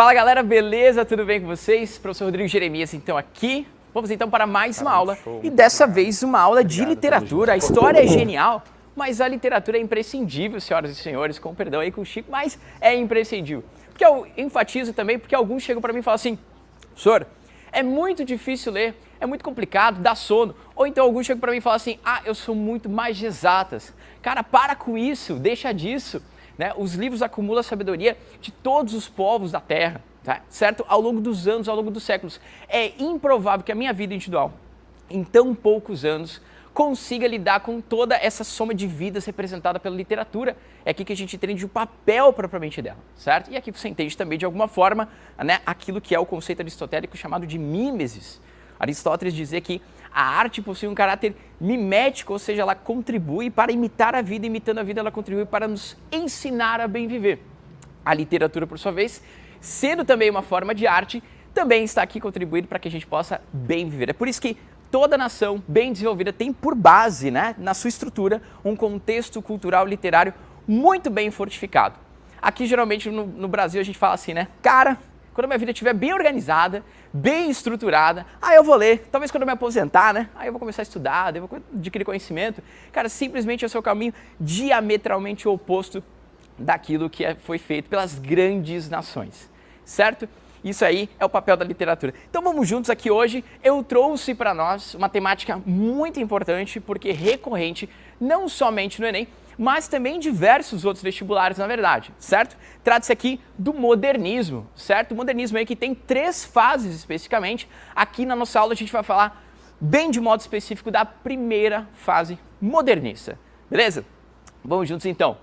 Fala galera, beleza? Tudo bem com vocês? Professor Rodrigo Jeremias, então aqui. Vamos então para mais uma aula e dessa vez uma aula de literatura. A história é genial, mas a literatura é imprescindível, senhoras e senhores, com perdão aí com o Chico, mas é imprescindível. Porque eu enfatizo também porque alguns chegam para mim e falam assim, senhor, é muito difícil ler, é muito complicado, dá sono. Ou então alguns chegam para mim e falam assim, ah, eu sou muito mais de exatas. Cara, para com isso, deixa disso. Né? Os livros acumulam a sabedoria de todos os povos da Terra, tá? certo? Ao longo dos anos, ao longo dos séculos. É improvável que a minha vida individual, em tão poucos anos, consiga lidar com toda essa soma de vidas representada pela literatura. É aqui que a gente entende o papel propriamente dela, certo? E aqui você entende também, de alguma forma, né, aquilo que é o conceito aristotélico chamado de mimesis. Aristóteles dizia que a arte possui um caráter mimético, ou seja, ela contribui para imitar a vida, imitando a vida ela contribui para nos ensinar a bem viver. A literatura, por sua vez, sendo também uma forma de arte, também está aqui contribuindo para que a gente possa bem viver. É por isso que toda nação bem desenvolvida tem por base, né, na sua estrutura, um contexto cultural literário muito bem fortificado. Aqui, geralmente, no, no Brasil, a gente fala assim, né? Cara, quando minha vida estiver bem organizada, bem estruturada, aí eu vou ler. Talvez quando eu me aposentar, né? Aí eu vou começar a estudar, eu vou adquirir conhecimento. Cara, simplesmente é o caminho diametralmente oposto daquilo que é, foi feito pelas grandes nações, certo? Isso aí é o papel da literatura. Então vamos juntos aqui hoje. Eu trouxe para nós uma temática muito importante, porque recorrente, não somente no Enem, mas também diversos outros vestibulares, na verdade, certo? Trata-se aqui do modernismo, certo? O modernismo aí que tem três fases especificamente. Aqui na nossa aula a gente vai falar bem de modo específico da primeira fase modernista, beleza? Vamos juntos então.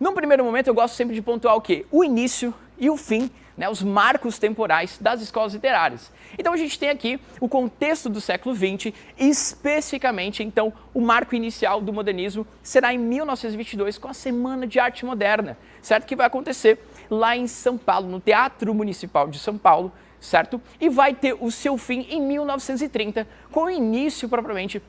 Num primeiro momento eu gosto sempre de pontuar o quê? O início e o fim né, os marcos temporais das escolas literárias. Então a gente tem aqui o contexto do século XX, especificamente então o marco inicial do modernismo será em 1922 com a Semana de Arte Moderna, certo? Que vai acontecer lá em São Paulo, no Teatro Municipal de São Paulo, certo? E vai ter o seu fim em 1930 com o início propriamente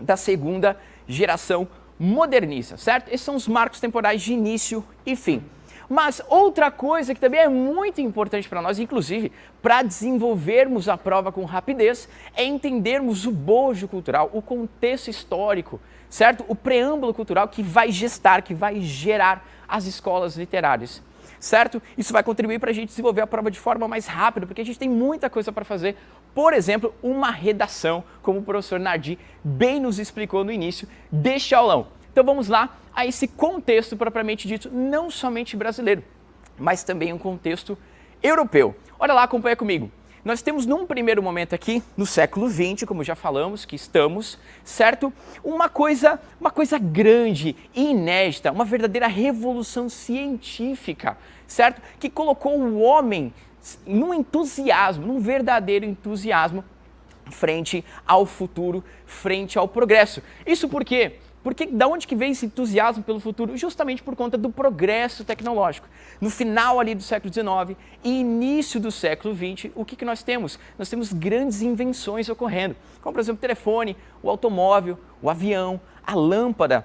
da segunda geração modernista, certo? Esses são os marcos temporais de início e fim. Mas outra coisa que também é muito importante para nós, inclusive para desenvolvermos a prova com rapidez, é entendermos o bojo cultural, o contexto histórico, certo? O preâmbulo cultural que vai gestar, que vai gerar as escolas literárias certo? Isso vai contribuir para a gente desenvolver a prova de forma mais rápida, porque a gente tem muita coisa para fazer. Por exemplo, uma redação, como o professor Nardi bem nos explicou no início deste aulão. Então vamos lá a esse contexto propriamente dito, não somente brasileiro, mas também um contexto europeu. Olha lá, acompanha comigo. Nós temos num primeiro momento aqui, no século XX, como já falamos, que estamos, certo? Uma coisa, uma coisa grande e inédita, uma verdadeira revolução científica, certo? Que colocou o homem num entusiasmo, num verdadeiro entusiasmo frente ao futuro, frente ao progresso. Isso porque porque da onde que vem esse entusiasmo pelo futuro? Justamente por conta do progresso tecnológico. No final ali do século XIX e início do século XX, o que, que nós temos? Nós temos grandes invenções ocorrendo, como por exemplo o telefone, o automóvel, o avião, a lâmpada.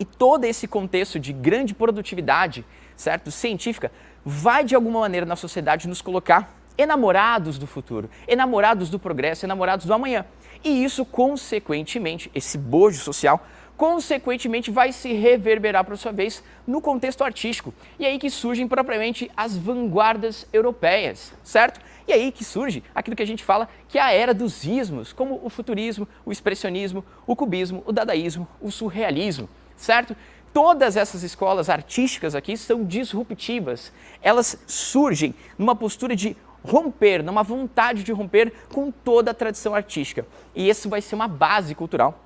E todo esse contexto de grande produtividade, certo, científica, vai de alguma maneira na sociedade nos colocar enamorados do futuro, enamorados do progresso, enamorados do amanhã. E isso, consequentemente, esse bojo social, consequentemente vai se reverberar, por sua vez, no contexto artístico. E aí que surgem propriamente as vanguardas europeias, certo? E aí que surge aquilo que a gente fala que é a era dos ismos, como o futurismo, o expressionismo, o cubismo, o dadaísmo, o surrealismo, certo? Todas essas escolas artísticas aqui são disruptivas. Elas surgem numa postura de romper, numa vontade de romper com toda a tradição artística. E isso vai ser uma base cultural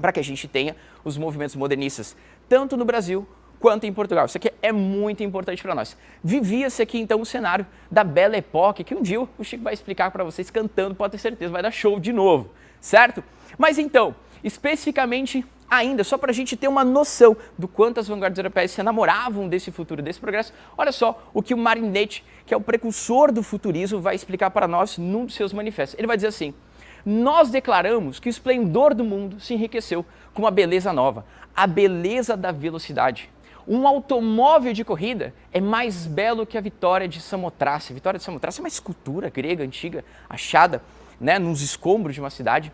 para que a gente tenha os movimentos modernistas, tanto no Brasil quanto em Portugal. Isso aqui é muito importante para nós. Vivia-se aqui então o cenário da Belle Époque, que um dia o Chico vai explicar para vocês cantando, pode ter certeza, vai dar show de novo, certo? Mas então, especificamente ainda, só para a gente ter uma noção do quanto as vanguardas europeias se enamoravam desse futuro, desse progresso, olha só o que o Marinetti, que é o precursor do futurismo, vai explicar para nós num dos seus manifestos. Ele vai dizer assim, nós declaramos que o esplendor do mundo se enriqueceu com uma beleza nova, a beleza da velocidade. um automóvel de corrida é mais belo que a Vitória de Samotrace. A Vitória de Samotrace é uma escultura grega antiga, achada né, nos escombros de uma cidade.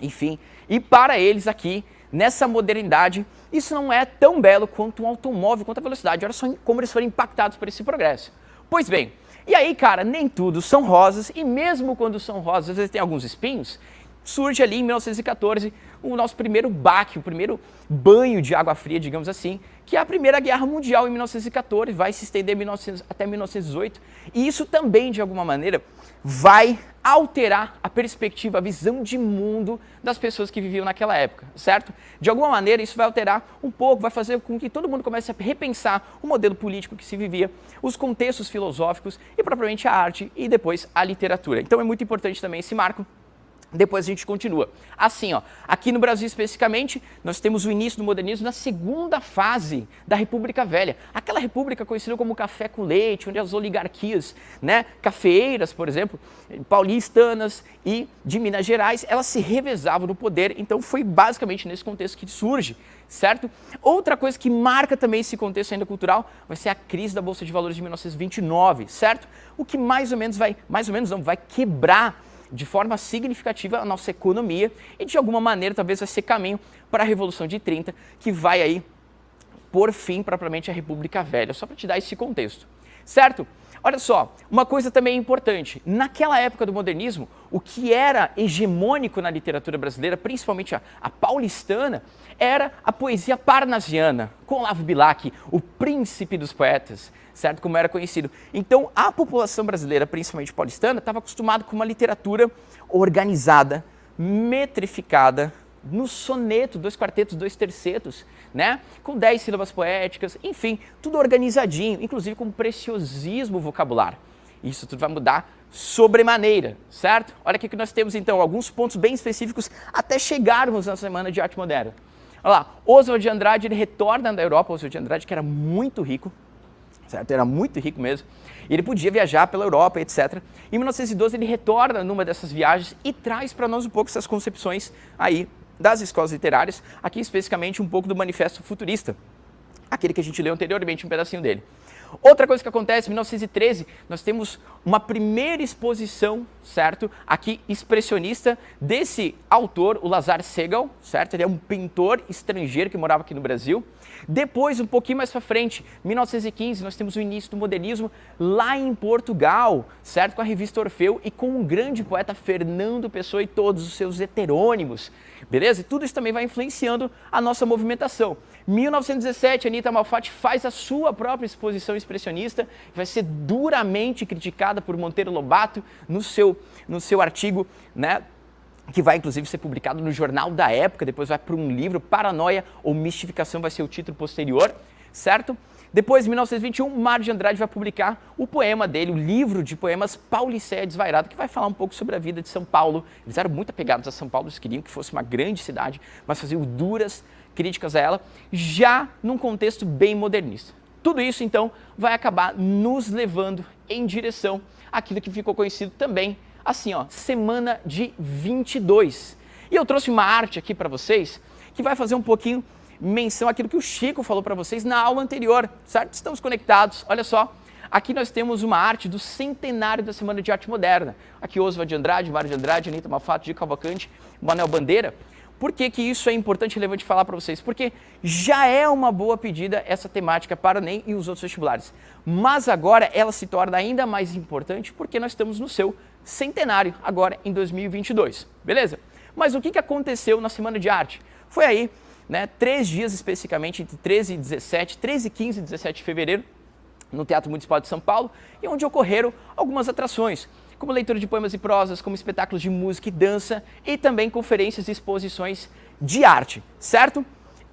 Enfim, e para eles aqui, nessa modernidade, isso não é tão belo quanto um automóvel, quanto a velocidade. Olha só como eles foram impactados por esse progresso. Pois bem, e aí, cara, nem tudo são rosas, e mesmo quando são rosas, às vezes tem alguns espinhos, surge ali em 1914 o nosso primeiro baque, o primeiro banho de água fria, digamos assim, que é a Primeira Guerra Mundial em 1914, vai se estender 1900, até 1918, e isso também, de alguma maneira, vai alterar a perspectiva, a visão de mundo das pessoas que viviam naquela época, certo? De alguma maneira, isso vai alterar um pouco, vai fazer com que todo mundo comece a repensar o modelo político que se vivia, os contextos filosóficos e, propriamente, a arte e depois a literatura. Então, é muito importante também esse marco depois a gente continua. Assim, ó, aqui no Brasil especificamente, nós temos o início do modernismo na segunda fase da República Velha. Aquela república conhecida como café com leite, onde as oligarquias, né, cafeeiras, por exemplo, paulistanas e de Minas Gerais, elas se revezavam no poder. Então foi basicamente nesse contexto que surge, certo? Outra coisa que marca também esse contexto ainda cultural vai ser a crise da Bolsa de Valores de 1929, certo? O que mais ou menos vai, mais ou menos não, vai quebrar de forma significativa a nossa economia e de alguma maneira talvez vai ser caminho para a Revolução de 30, que vai aí por fim propriamente a República Velha, só para te dar esse contexto, certo? Olha só, uma coisa também importante, naquela época do modernismo, o que era hegemônico na literatura brasileira, principalmente a, a paulistana, era a poesia parnasiana, com Olavo Bilac, o príncipe dos poetas, certo? Como era conhecido. Então, a população brasileira, principalmente paulistana, estava acostumada com uma literatura organizada, metrificada, no soneto, dois quartetos, dois tercetos, né? Com dez sílabas poéticas, enfim, tudo organizadinho, inclusive com preciosismo vocabular. Isso tudo vai mudar sobremaneira, certo? Olha aqui que nós temos então alguns pontos bem específicos até chegarmos na Semana de Arte Moderna. Olha lá, Oswald de Andrade, ele retorna da Europa, Oswald de Andrade, que era muito rico, certo? Era muito rico mesmo. E ele podia viajar pela Europa, etc. Em 1912 ele retorna numa dessas viagens e traz para nós um pouco essas concepções aí das escolas literárias, aqui especificamente um pouco do Manifesto Futurista, aquele que a gente leu anteriormente, um pedacinho dele. Outra coisa que acontece, em 1913, nós temos uma primeira exposição, certo? Aqui, expressionista, desse autor, o Lazar Segal, certo? Ele é um pintor estrangeiro que morava aqui no Brasil. Depois, um pouquinho mais para frente, 1915, nós temos o início do modernismo lá em Portugal, certo? Com a revista Orfeu e com o grande poeta Fernando Pessoa e todos os seus heterônimos, beleza? E tudo isso também vai influenciando a nossa movimentação. 1917, Anita Malfatti faz a sua própria exposição expressionista, vai ser duramente criticada por Monteiro Lobato no seu, no seu artigo, né, que vai inclusive ser publicado no Jornal da Época, depois vai para um livro, Paranoia ou Mistificação vai ser o título posterior, certo? Depois, em 1921, Mário de Andrade vai publicar o poema dele, o livro de poemas Pauliceia Desvairada, que vai falar um pouco sobre a vida de São Paulo. Eles eram muito apegados a São Paulo, eles queriam que fosse uma grande cidade, mas faziam duras críticas a ela, já num contexto bem modernista. Tudo isso, então, vai acabar nos levando em direção àquilo que ficou conhecido também assim, ó, semana de 22. E eu trouxe uma arte aqui para vocês que vai fazer um pouquinho menção àquilo que o Chico falou para vocês na aula anterior, certo? Estamos conectados, olha só. Aqui nós temos uma arte do centenário da Semana de Arte Moderna. Aqui Oswald de Andrade, Mário de Andrade, Anitta Mafato, de Cavalcante, Manuel Bandeira. Por que, que isso é importante e relevante falar para vocês? Porque já é uma boa pedida essa temática para o NEM e os outros vestibulares. Mas agora ela se torna ainda mais importante porque nós estamos no seu centenário agora em 2022, beleza? Mas o que, que aconteceu na Semana de Arte? Foi aí, né, três dias especificamente, entre 13 e 17, 13, 15 e 17 de fevereiro, no Teatro Municipal de São Paulo, e onde ocorreram algumas atrações, como leitura de poemas e prosas, como espetáculos de música e dança, e também conferências e exposições de arte, certo?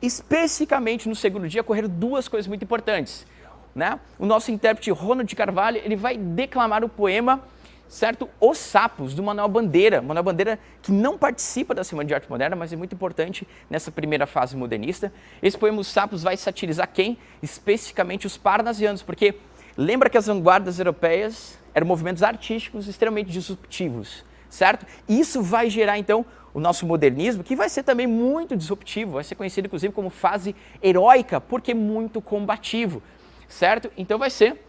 Especificamente no segundo dia ocorreram duas coisas muito importantes. Né? O nosso intérprete Ronald de Carvalho ele vai declamar o poema certo? Os Sapos, do Manuel Bandeira. Manuel Bandeira que não participa da Semana de Arte Moderna, mas é muito importante nessa primeira fase modernista. Esse poema Os Sapos vai satirizar quem? Especificamente os parnasianos, porque lembra que as vanguardas europeias eram movimentos artísticos extremamente disruptivos, certo? Isso vai gerar, então, o nosso modernismo, que vai ser também muito disruptivo, vai ser conhecido inclusive como fase heróica, porque muito combativo, certo? Então vai ser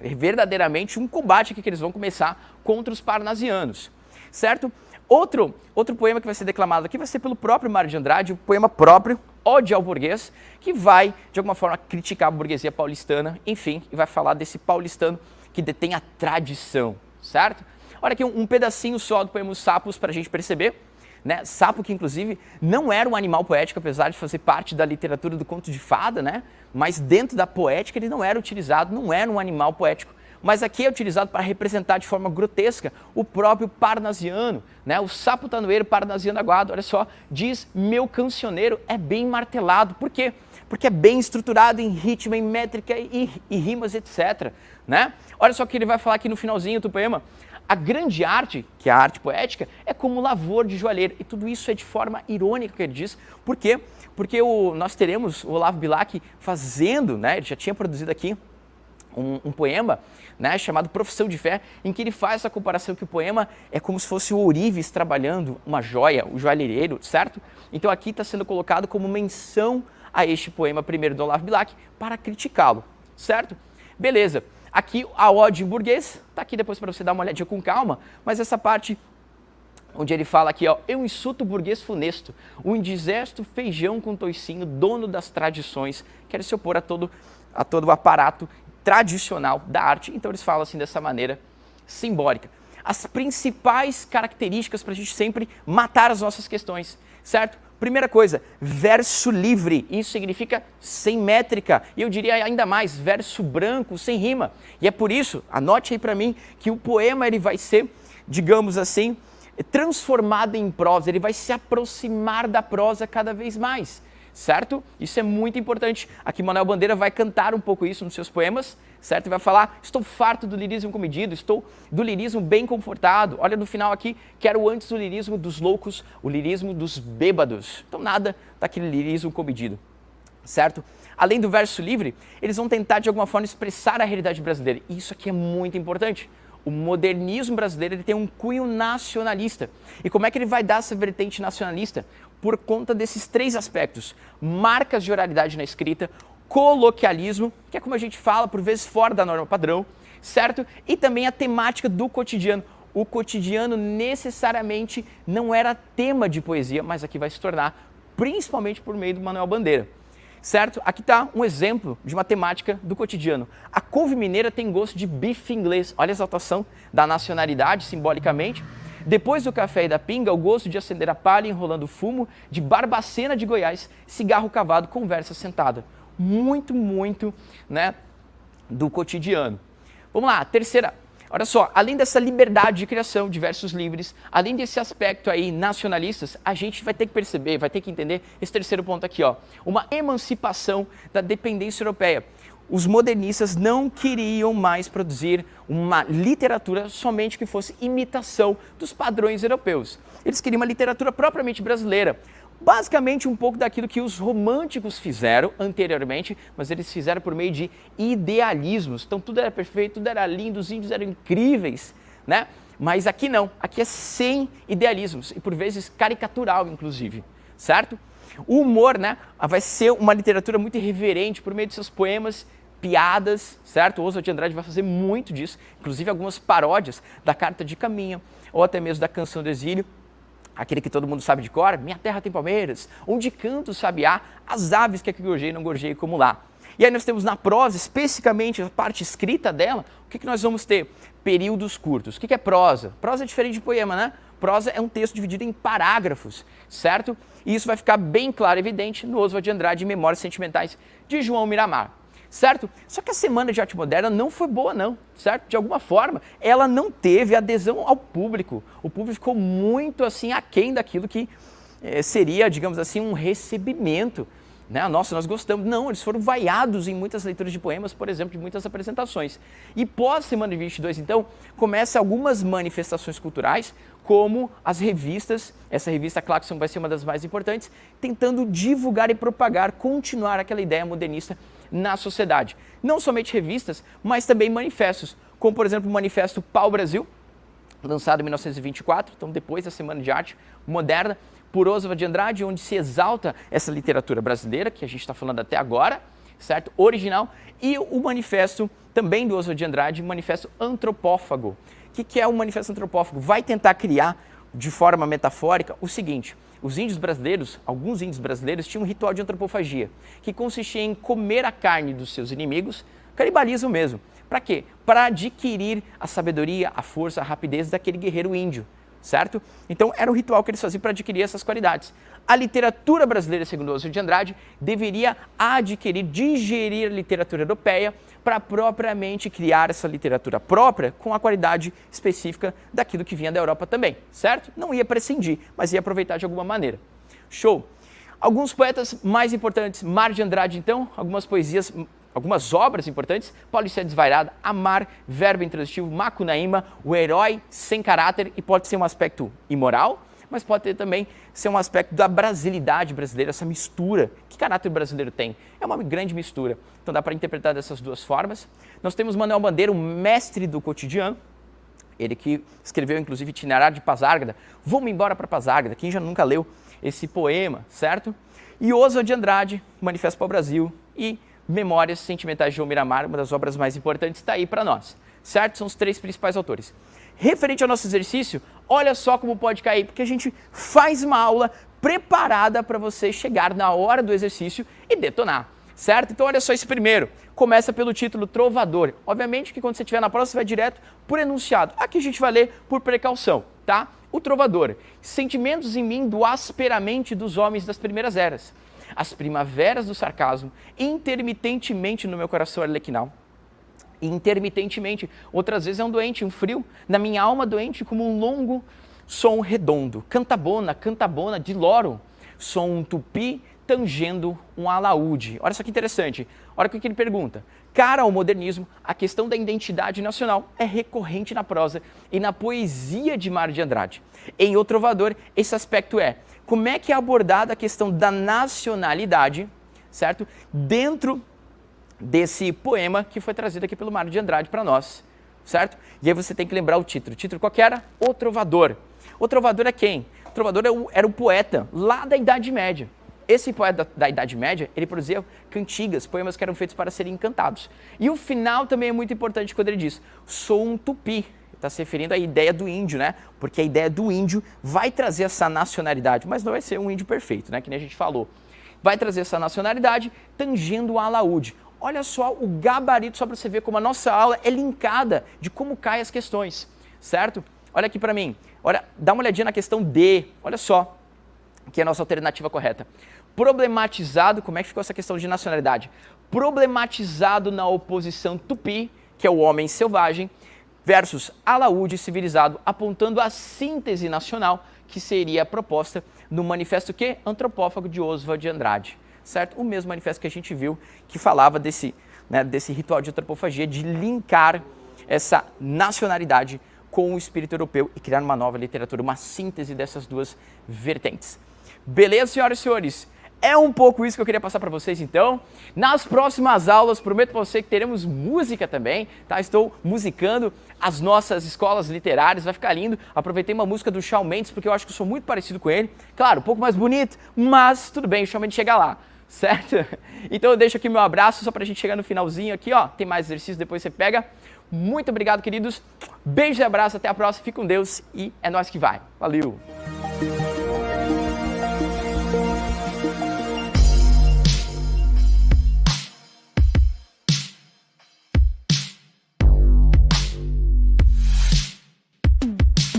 verdadeiramente um combate que eles vão começar contra os parnasianos, certo? Outro, outro poema que vai ser declamado aqui vai ser pelo próprio Mário de Andrade, o poema próprio, Ode ao Burguês, que vai, de alguma forma, criticar a burguesia paulistana, enfim, e vai falar desse paulistano que detém a tradição, certo? Olha aqui um, pedacinho só do poema Os Sapos para a gente perceber. Né? Sapo que, inclusive, não era um animal poético, apesar de fazer parte da literatura do conto de fada, né? mas dentro da poética ele não era utilizado, não era um animal poético. Mas aqui é utilizado para representar de forma grotesca o próprio parnasiano, né? o sapo tanoeiro parnasiano aguado. Olha só, diz meu cancioneiro é bem martelado. Por quê? Porque é bem estruturado em ritmo, em métrica e, e rimas, etc. Né? Olha só o que ele vai falar aqui no finalzinho do poema. A grande arte, que é a arte poética, é como lavor de joalheiro. E tudo isso é de forma irônica que ele diz. Por quê? Porque o, nós teremos o Olavo Bilac fazendo, né, ele já tinha produzido aqui um, um, poema né, chamado Profissão de Fé, em que ele faz essa comparação que o poema é como se fosse o ourives trabalhando uma joia, o joalheiro, certo? Então aqui está sendo colocado como menção a este poema primeiro do Olavo Bilac para criticá-lo, certo? Beleza. Aqui a ode em burguês, tá aqui depois para você dar uma olhadinha com calma, mas essa parte onde ele fala aqui, ó, eu insulto burguês funesto, o indigesto feijão com toicinho, dono das tradições, quer se opor a todo, a todo o aparato tradicional da arte. Então eles falam assim dessa maneira simbólica. As principais características para a gente sempre matar as nossas questões, certo? Primeira coisa, verso livre, isso significa sem métrica, e eu diria ainda mais, verso branco, sem rima. E é por isso, anote aí para mim, que o poema ele vai ser, digamos assim, transformado em prosa, ele vai se aproximar da prosa cada vez mais certo? Isso é muito importante. Aqui Manuel Bandeira vai cantar um pouco isso nos seus poemas, certo? E vai falar, estou farto do lirismo comedido, estou do lirismo bem confortado. Olha no final aqui, quero antes o lirismo dos loucos, o lirismo dos bêbados. Então nada daquele lirismo comedido, certo? Além do verso livre, eles vão tentar de alguma forma expressar a realidade brasileira. E isso aqui é muito importante. O modernismo brasileiro ele tem um cunho nacionalista. E como é que ele vai dar essa vertente nacionalista? por conta desses três aspectos. Marcas de oralidade na escrita, coloquialismo, que é como a gente fala, por vezes fora da norma padrão, certo? E também a temática do cotidiano. O cotidiano necessariamente não era tema de poesia, mas aqui vai se tornar, principalmente por meio do Manuel Bandeira. Certo? Aqui está um exemplo de uma temática do cotidiano. A couve mineira tem gosto de bife inglês. Olha a exaltação da nacionalidade, simbolicamente. Depois do café e da pinga, o gosto de acender a palha enrolando fumo, de Barbacena de Goiás, cigarro cavado, conversa sentada. Muito, muito né, do cotidiano. Vamos lá, terceira. Olha só, além dessa liberdade de criação de versos livres, além desse aspecto aí nacionalistas, a gente vai ter que perceber, vai ter que entender esse terceiro ponto aqui, ó, uma emancipação da dependência europeia os modernistas não queriam mais produzir uma literatura somente que fosse imitação dos padrões europeus. Eles queriam uma literatura propriamente brasileira, basicamente um pouco daquilo que os românticos fizeram anteriormente, mas eles fizeram por meio de idealismos. Então tudo era perfeito, tudo era lindo, os índios eram incríveis, né? Mas aqui não, aqui é sem idealismos e por vezes caricatural, inclusive, certo? O humor, né, vai ser uma literatura muito irreverente por meio de seus poemas piadas, certo? O Oswald de Andrade vai fazer muito disso, inclusive algumas paródias da Carta de Caminho, ou até mesmo da Canção do Exílio, aquele que todo mundo sabe de cor, Minha Terra tem Palmeiras, onde canto o sabiá, as aves que aqui gorjei não gorjei como lá. E aí nós temos na prosa, especificamente a parte escrita dela, o que, que nós vamos ter? Períodos curtos. O que, que é prosa? Prosa é diferente de poema, né? Prosa é um texto dividido em parágrafos, certo? E isso vai ficar bem claro e evidente no Oswald de Andrade, Memórias Sentimentais de João Miramar certo? Só que a Semana de Arte Moderna não foi boa não, certo? De alguma forma, ela não teve adesão ao público. O público ficou muito assim aquém daquilo que eh, seria, digamos assim, um recebimento. Né? Nossa, nós gostamos. Não, eles foram vaiados em muitas leituras de poemas, por exemplo, de muitas apresentações. E pós Semana de 22, então, começa algumas manifestações culturais, como as revistas, essa revista Claxon vai ser uma das mais importantes, tentando divulgar e propagar, continuar aquela ideia modernista na sociedade. Não somente revistas, mas também manifestos, como por exemplo o manifesto Pau Brasil, lançado em 1924, então depois da Semana de Arte Moderna, por Oswald de Andrade, onde se exalta essa literatura brasileira, que a gente está falando até agora, certo? Original, e o manifesto também do Oswald de Andrade, Manifesto Antropófago. O que, que é o Manifesto Antropófago? Vai tentar criar, de forma metafórica, o seguinte, os índios brasileiros, alguns índios brasileiros, tinham um ritual de antropofagia, que consistia em comer a carne dos seus inimigos, canibalismo mesmo. Para quê? Para adquirir a sabedoria, a força, a rapidez daquele guerreiro índio certo? Então era um ritual que eles faziam para adquirir essas qualidades. A literatura brasileira, segundo Oswald de Andrade, deveria adquirir, digerir a literatura europeia para propriamente criar essa literatura própria com a qualidade específica daquilo que vinha da Europa também, certo? Não ia prescindir, mas ia aproveitar de alguma maneira. Show! Alguns poetas mais importantes, Mar de Andrade, então, algumas poesias algumas obras importantes, Paulicéia Desvairada, Amar, Verbo Intransitivo, Macunaíma, O Herói Sem Caráter, e pode ser um aspecto imoral, mas pode ter também ser um aspecto da brasilidade brasileira, essa mistura. Que caráter brasileiro tem? É uma grande mistura. Então dá para interpretar dessas duas formas. Nós temos Manuel Bandeira, o mestre do cotidiano, ele que escreveu inclusive Itinerário de Pazárgada. Vamos embora para Pazárgada, quem já nunca leu esse poema, certo? E Oswald de Andrade, Manifesto para o Brasil e Memórias Sentimentais de João Miramar, uma das obras mais importantes, está aí para nós, certo? São os três principais autores. Referente ao nosso exercício, olha só como pode cair, porque a gente faz uma aula preparada para você chegar na hora do exercício e detonar, certo? Então olha só esse primeiro, começa pelo título Trovador. Obviamente que quando você estiver na prova você vai direto por enunciado. Aqui a gente vai ler por precaução, tá? O Trovador, sentimentos em mim do asperamente dos homens das primeiras eras as primaveras do sarcasmo, intermitentemente no meu coração arlequinal. Intermitentemente, outras vezes é um doente, um frio, na minha alma doente como um longo som redondo, cantabona, cantabona de loro, som um tupi tangendo um alaúde. Olha só que interessante, olha o que ele pergunta. Cara ao modernismo, a questão da identidade nacional é recorrente na prosa e na poesia de Mário de Andrade. Em O Trovador, esse aspecto é como é que é abordada a questão da nacionalidade, certo? Dentro desse poema que foi trazido aqui pelo Mário de Andrade para nós, certo? E aí você tem que lembrar o título. O título qual era? O Trovador. O Trovador é quem? O Trovador era o poeta lá da Idade Média. Esse poeta da, da, Idade Média, ele produzia cantigas, poemas que eram feitos para serem cantados. E o final também é muito importante quando ele diz, sou um tupi, está se referindo à ideia do índio, né? Porque a ideia do índio vai trazer essa nacionalidade, mas não vai ser um índio perfeito, né? Que nem a gente falou. Vai trazer essa nacionalidade tangendo o alaúde. Olha só o gabarito, só para você ver como a nossa aula é linkada de como caem as questões, certo? Olha aqui para mim. Olha, dá uma olhadinha na questão D. Olha só, que é a nossa alternativa correta. Problematizado, como é que ficou essa questão de nacionalidade? Problematizado na oposição tupi, que é o homem selvagem, versus alaúde civilizado, apontando a síntese nacional que seria proposta no manifesto que antropófago de Oswald de Andrade, certo? O mesmo manifesto que a gente viu que falava desse, né, desse ritual de antropofagia, de linkar essa nacionalidade com o espírito europeu e criar uma nova literatura, uma síntese dessas duas vertentes. Beleza, senhoras e senhores? É um pouco isso que eu queria passar para vocês então. Nas próximas aulas, prometo para você que teremos música também, tá? Estou musicando as nossas escolas literárias, vai ficar lindo. Aproveitei uma música do Shawn Mendes porque eu acho que eu sou muito parecido com ele. Claro, um pouco mais bonito, mas tudo bem, o Shawn Mendes chega lá, certo? Então eu deixo aqui meu abraço só para a gente chegar no finalzinho aqui, ó. Tem mais exercício, depois você pega. Muito obrigado, queridos. Beijo e abraço, até a próxima. Fique com Deus e é nós que vai. Valeu!